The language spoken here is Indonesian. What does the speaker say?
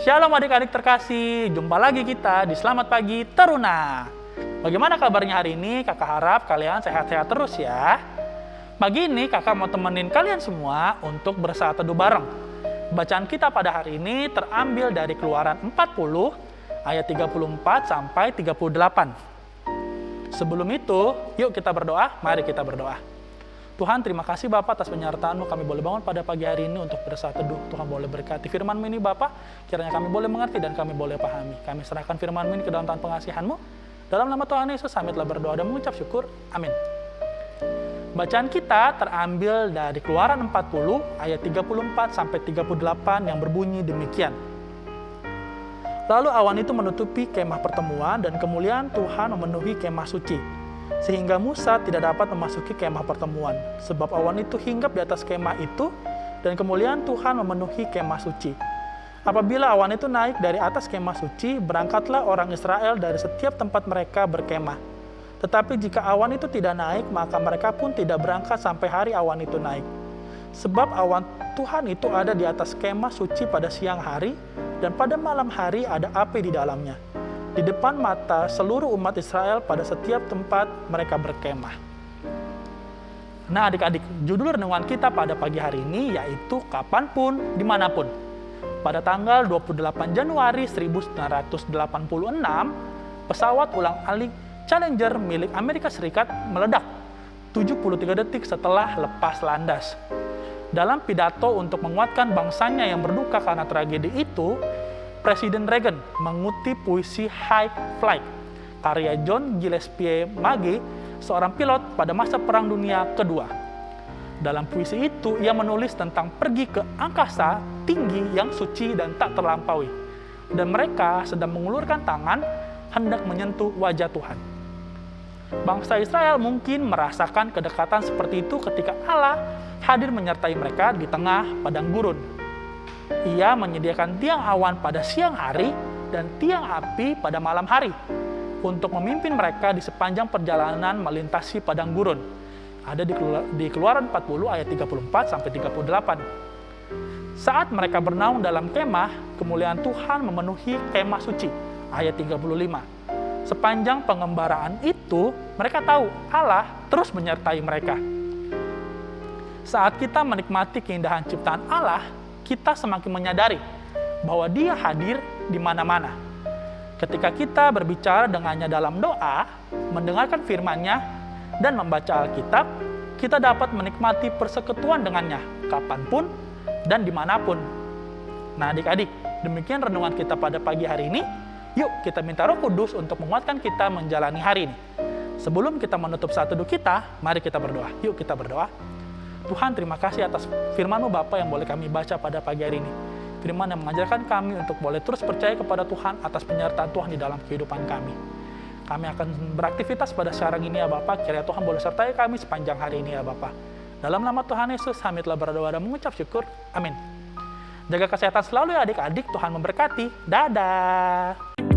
Shalom adik-adik terkasih, jumpa lagi kita di Selamat Pagi Teruna. Bagaimana kabarnya hari ini? Kakak harap kalian sehat-sehat terus ya. Pagi ini kakak mau temenin kalian semua untuk bersaat teduh bareng. Bacaan kita pada hari ini terambil dari keluaran 40 ayat 34 sampai 38. Sebelum itu, yuk kita berdoa, mari kita berdoa. Tuhan, terima kasih Bapak atas penyertaan-Mu. Kami boleh bangun pada pagi hari ini untuk bersaat teduh. Tuhan boleh berkati firman-Mu ini Bapak. Kiranya kami boleh mengerti dan kami boleh pahami. Kami serahkan firman-Mu ini ke dalam tangan pengasihan-Mu. Dalam nama Tuhan Yesus, kami telah berdoa dan mengucap syukur. Amin. Bacaan kita terambil dari Keluaran 40 ayat 34 sampai 38 yang berbunyi demikian. Lalu awan itu menutupi kemah pertemuan dan kemuliaan Tuhan memenuhi kemah suci sehingga Musa tidak dapat memasuki kemah pertemuan, sebab awan itu hinggap di atas kemah itu, dan kemuliaan Tuhan memenuhi kemah suci. Apabila awan itu naik dari atas kemah suci, berangkatlah orang Israel dari setiap tempat mereka berkemah. Tetapi jika awan itu tidak naik, maka mereka pun tidak berangkat sampai hari awan itu naik. Sebab awan Tuhan itu ada di atas kemah suci pada siang hari, dan pada malam hari ada api di dalamnya di depan mata seluruh umat Israel pada setiap tempat mereka berkemah. Nah adik-adik, judul renungan kita pada pagi hari ini yaitu kapan pun, di mana pun. Pada tanggal 28 Januari 1986, pesawat ulang-alik Challenger milik Amerika Serikat meledak 73 detik setelah lepas landas. Dalam pidato untuk menguatkan bangsanya yang berduka karena tragedi itu, Presiden Reagan mengutip puisi High Flight karya John Gillespie Magee, seorang pilot pada masa Perang Dunia Kedua. Dalam puisi itu, ia menulis tentang pergi ke angkasa tinggi yang suci dan tak terlampaui. Dan mereka sedang mengulurkan tangan hendak menyentuh wajah Tuhan. Bangsa Israel mungkin merasakan kedekatan seperti itu ketika Allah hadir menyertai mereka di tengah padang gurun ia menyediakan tiang awan pada siang hari dan tiang api pada malam hari untuk memimpin mereka di sepanjang perjalanan melintasi padang gurun. Ada di Keluaran 40 ayat 34 sampai 38. Saat mereka bernaung dalam kemah, kemuliaan Tuhan memenuhi kemah suci. Ayat 35. Sepanjang pengembaraan itu, mereka tahu Allah terus menyertai mereka. Saat kita menikmati keindahan ciptaan Allah, kita semakin menyadari bahwa dia hadir di mana-mana. Ketika kita berbicara dengannya dalam doa, mendengarkan firman-Nya, dan membaca Alkitab, kita dapat menikmati persekutuan dengannya kapan pun dan di mana pun. Nah adik-adik, demikian renungan kita pada pagi hari ini. Yuk kita minta roh kudus untuk menguatkan kita menjalani hari ini. Sebelum kita menutup saat duduk kita, mari kita berdoa. Yuk kita berdoa. Tuhan terima kasih atas firman-Mu Bapa yang boleh kami baca pada pagi hari ini. Firman yang mengajarkan kami untuk boleh terus percaya kepada Tuhan atas penyertaan Tuhan di dalam kehidupan kami. Kami akan beraktivitas pada sekarang ini ya Bapak, kiranya Tuhan boleh sertai kami sepanjang hari ini ya Bapak. Dalam nama Tuhan Yesus, kami telah berdoa dan mengucap syukur. Amin. Jaga kesehatan selalu ya adik-adik, Tuhan memberkati. Dadah.